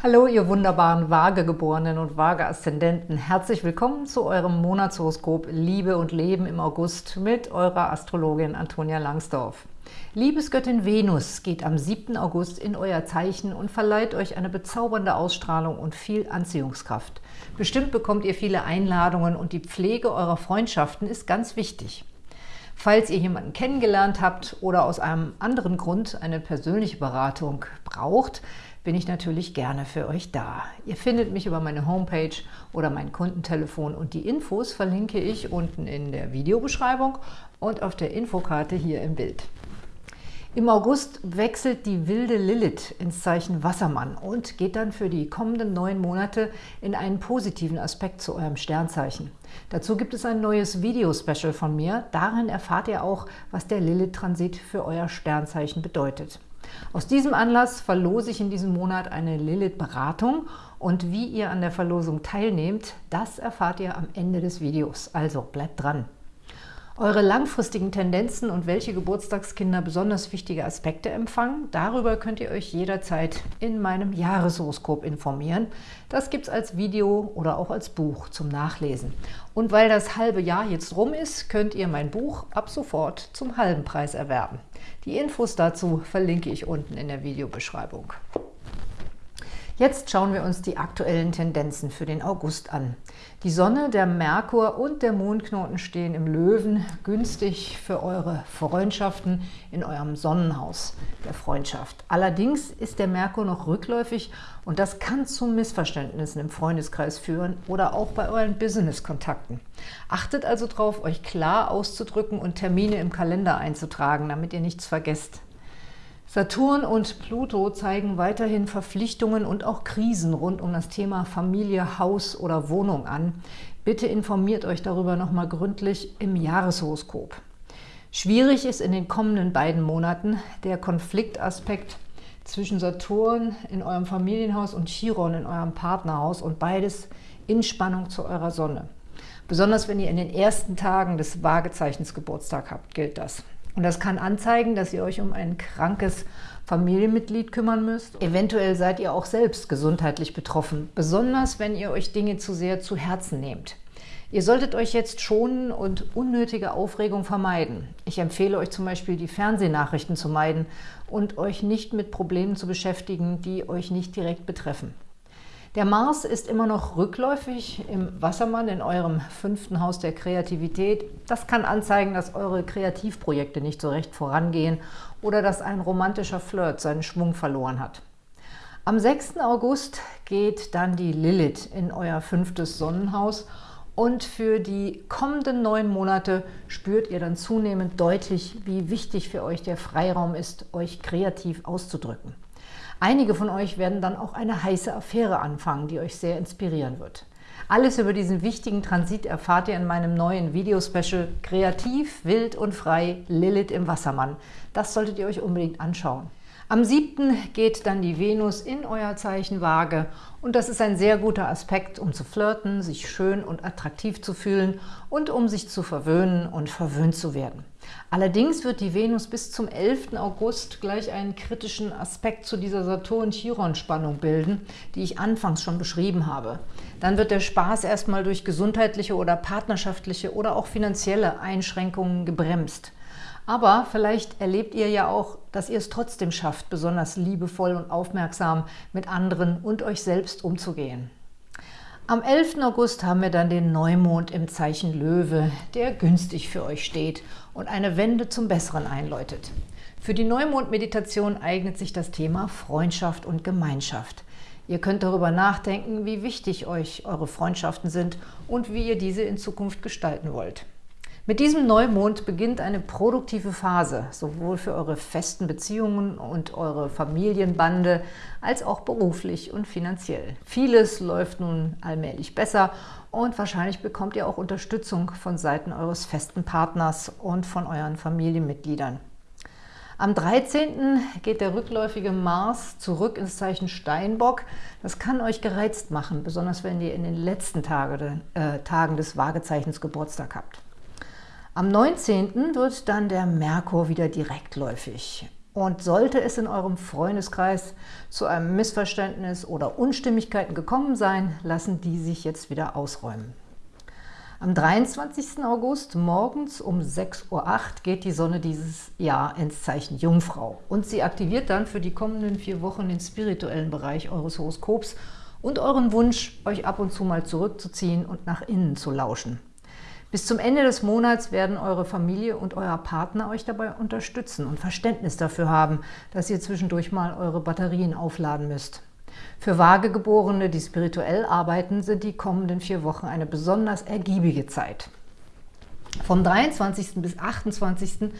Hallo, ihr wunderbaren Waagegeborenen und Waage-Aszendenten. Herzlich willkommen zu eurem Monatshoroskop Liebe und Leben im August mit eurer Astrologin Antonia Langsdorf. Liebesgöttin Venus geht am 7. August in euer Zeichen und verleiht euch eine bezaubernde Ausstrahlung und viel Anziehungskraft. Bestimmt bekommt ihr viele Einladungen und die Pflege eurer Freundschaften ist ganz wichtig. Falls ihr jemanden kennengelernt habt oder aus einem anderen Grund eine persönliche Beratung braucht, bin ich natürlich gerne für euch da. Ihr findet mich über meine Homepage oder mein Kundentelefon und die Infos verlinke ich unten in der Videobeschreibung und auf der Infokarte hier im Bild. Im August wechselt die wilde Lilith ins Zeichen Wassermann und geht dann für die kommenden neun Monate in einen positiven Aspekt zu eurem Sternzeichen. Dazu gibt es ein neues Video-Special von mir. Darin erfahrt ihr auch, was der Lilith-Transit für euer Sternzeichen bedeutet. Aus diesem Anlass verlose ich in diesem Monat eine Lilith-Beratung und wie ihr an der Verlosung teilnehmt, das erfahrt ihr am Ende des Videos. Also bleibt dran! Eure langfristigen Tendenzen und welche Geburtstagskinder besonders wichtige Aspekte empfangen, darüber könnt ihr euch jederzeit in meinem Jahreshoroskop informieren. Das gibt es als Video oder auch als Buch zum Nachlesen. Und weil das halbe Jahr jetzt rum ist, könnt ihr mein Buch ab sofort zum halben Preis erwerben. Die Infos dazu verlinke ich unten in der Videobeschreibung. Jetzt schauen wir uns die aktuellen Tendenzen für den August an. Die Sonne, der Merkur und der Mondknoten stehen im Löwen, günstig für eure Freundschaften in eurem Sonnenhaus der Freundschaft. Allerdings ist der Merkur noch rückläufig und das kann zu Missverständnissen im Freundeskreis führen oder auch bei euren Business-Kontakten. Achtet also darauf, euch klar auszudrücken und Termine im Kalender einzutragen, damit ihr nichts vergesst. Saturn und Pluto zeigen weiterhin Verpflichtungen und auch Krisen rund um das Thema Familie, Haus oder Wohnung an. Bitte informiert euch darüber nochmal gründlich im Jahreshoroskop. Schwierig ist in den kommenden beiden Monaten der Konfliktaspekt zwischen Saturn in eurem Familienhaus und Chiron in eurem Partnerhaus und beides in Spannung zu eurer Sonne. Besonders wenn ihr in den ersten Tagen des Waagezeichens Geburtstag habt, gilt das. Und das kann anzeigen, dass ihr euch um ein krankes Familienmitglied kümmern müsst. Eventuell seid ihr auch selbst gesundheitlich betroffen, besonders wenn ihr euch Dinge zu sehr zu Herzen nehmt. Ihr solltet euch jetzt schonen und unnötige Aufregung vermeiden. Ich empfehle euch zum Beispiel, die Fernsehnachrichten zu meiden und euch nicht mit Problemen zu beschäftigen, die euch nicht direkt betreffen. Der Mars ist immer noch rückläufig im Wassermann in eurem fünften Haus der Kreativität. Das kann anzeigen, dass eure Kreativprojekte nicht so recht vorangehen oder dass ein romantischer Flirt seinen Schwung verloren hat. Am 6. August geht dann die Lilith in euer fünftes Sonnenhaus und für die kommenden neun Monate spürt ihr dann zunehmend deutlich, wie wichtig für euch der Freiraum ist, euch kreativ auszudrücken. Einige von euch werden dann auch eine heiße Affäre anfangen, die euch sehr inspirieren wird. Alles über diesen wichtigen Transit erfahrt ihr in meinem neuen Videospecial Kreativ, wild und frei, Lilith im Wassermann. Das solltet ihr euch unbedingt anschauen. Am 7. geht dann die Venus in euer Zeichen Waage und das ist ein sehr guter Aspekt, um zu flirten, sich schön und attraktiv zu fühlen und um sich zu verwöhnen und verwöhnt zu werden. Allerdings wird die Venus bis zum 11. August gleich einen kritischen Aspekt zu dieser Saturn-Chiron-Spannung bilden, die ich anfangs schon beschrieben habe. Dann wird der Spaß erstmal durch gesundheitliche oder partnerschaftliche oder auch finanzielle Einschränkungen gebremst. Aber vielleicht erlebt ihr ja auch, dass ihr es trotzdem schafft, besonders liebevoll und aufmerksam mit anderen und euch selbst umzugehen. Am 11. August haben wir dann den Neumond im Zeichen Löwe, der günstig für euch steht und eine Wende zum Besseren einläutet. Für die Neumond-Meditation eignet sich das Thema Freundschaft und Gemeinschaft. Ihr könnt darüber nachdenken, wie wichtig euch eure Freundschaften sind und wie ihr diese in Zukunft gestalten wollt. Mit diesem Neumond beginnt eine produktive Phase, sowohl für eure festen Beziehungen und eure Familienbande, als auch beruflich und finanziell. Vieles läuft nun allmählich besser und wahrscheinlich bekommt ihr auch Unterstützung von Seiten eures festen Partners und von euren Familienmitgliedern. Am 13. geht der rückläufige Mars zurück ins Zeichen Steinbock. Das kann euch gereizt machen, besonders wenn ihr in den letzten Tage, äh, Tagen des Waagezeichens Geburtstag habt. Am 19. wird dann der Merkur wieder direktläufig. Und sollte es in eurem Freundeskreis zu einem Missverständnis oder Unstimmigkeiten gekommen sein, lassen die sich jetzt wieder ausräumen. Am 23. August morgens um 6.08 Uhr geht die Sonne dieses Jahr ins Zeichen Jungfrau. Und sie aktiviert dann für die kommenden vier Wochen den spirituellen Bereich eures Horoskops und euren Wunsch, euch ab und zu mal zurückzuziehen und nach innen zu lauschen. Bis zum Ende des Monats werden eure Familie und euer Partner euch dabei unterstützen und Verständnis dafür haben, dass ihr zwischendurch mal eure Batterien aufladen müsst. Für Vagegeborene, die spirituell arbeiten, sind die kommenden vier Wochen eine besonders ergiebige Zeit. Vom 23. bis 28.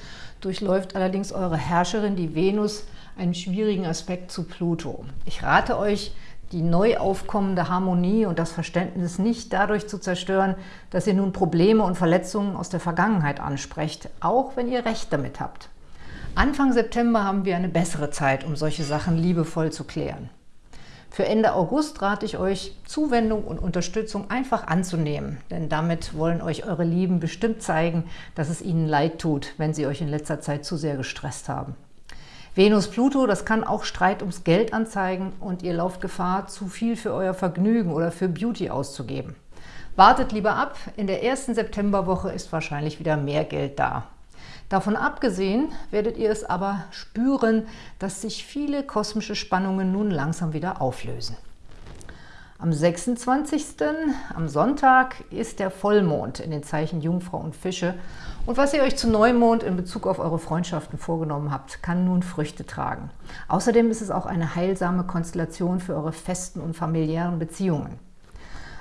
durchläuft allerdings eure Herrscherin, die Venus, einen schwierigen Aspekt zu Pluto. Ich rate euch, die neu aufkommende Harmonie und das Verständnis nicht dadurch zu zerstören, dass ihr nun Probleme und Verletzungen aus der Vergangenheit ansprecht, auch wenn ihr Recht damit habt. Anfang September haben wir eine bessere Zeit, um solche Sachen liebevoll zu klären. Für Ende August rate ich euch, Zuwendung und Unterstützung einfach anzunehmen, denn damit wollen euch eure Lieben bestimmt zeigen, dass es ihnen leid tut, wenn sie euch in letzter Zeit zu sehr gestresst haben. Venus-Pluto, das kann auch Streit ums Geld anzeigen und ihr lauft Gefahr, zu viel für euer Vergnügen oder für Beauty auszugeben. Wartet lieber ab, in der ersten Septemberwoche ist wahrscheinlich wieder mehr Geld da. Davon abgesehen werdet ihr es aber spüren, dass sich viele kosmische Spannungen nun langsam wieder auflösen. Am 26. am Sonntag ist der Vollmond in den Zeichen Jungfrau und Fische. Und was ihr euch zu Neumond in Bezug auf eure Freundschaften vorgenommen habt, kann nun Früchte tragen. Außerdem ist es auch eine heilsame Konstellation für eure festen und familiären Beziehungen.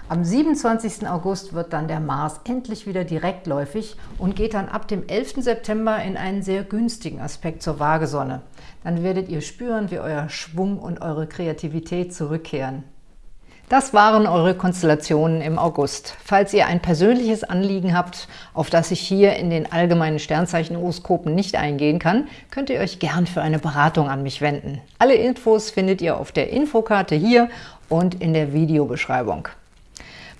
Am 27. August wird dann der Mars endlich wieder direktläufig und geht dann ab dem 11. September in einen sehr günstigen Aspekt zur Waagesonne. Dann werdet ihr spüren, wie euer Schwung und eure Kreativität zurückkehren. Das waren eure Konstellationen im August. Falls ihr ein persönliches Anliegen habt, auf das ich hier in den allgemeinen Sternzeichen-Horoskopen nicht eingehen kann, könnt ihr euch gern für eine Beratung an mich wenden. Alle Infos findet ihr auf der Infokarte hier und in der Videobeschreibung.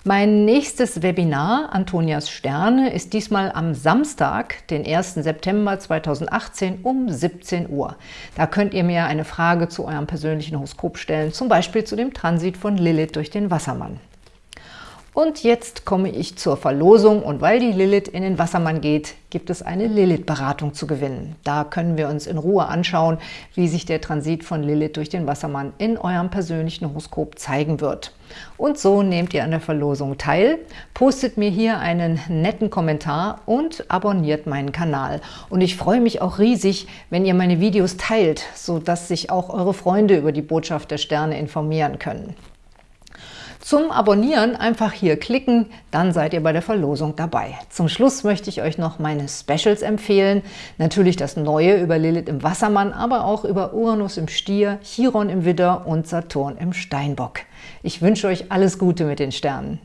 Mein nächstes Webinar, Antonias Sterne, ist diesmal am Samstag, den 1. September 2018 um 17 Uhr. Da könnt ihr mir eine Frage zu eurem persönlichen Horoskop stellen, zum Beispiel zu dem Transit von Lilith durch den Wassermann. Und jetzt komme ich zur Verlosung und weil die Lilith in den Wassermann geht, gibt es eine Lilith-Beratung zu gewinnen. Da können wir uns in Ruhe anschauen, wie sich der Transit von Lilith durch den Wassermann in eurem persönlichen Horoskop zeigen wird. Und so nehmt ihr an der Verlosung teil, postet mir hier einen netten Kommentar und abonniert meinen Kanal. Und ich freue mich auch riesig, wenn ihr meine Videos teilt, sodass sich auch eure Freunde über die Botschaft der Sterne informieren können. Zum Abonnieren einfach hier klicken, dann seid ihr bei der Verlosung dabei. Zum Schluss möchte ich euch noch meine Specials empfehlen. Natürlich das Neue über Lilith im Wassermann, aber auch über Uranus im Stier, Chiron im Widder und Saturn im Steinbock. Ich wünsche euch alles Gute mit den Sternen.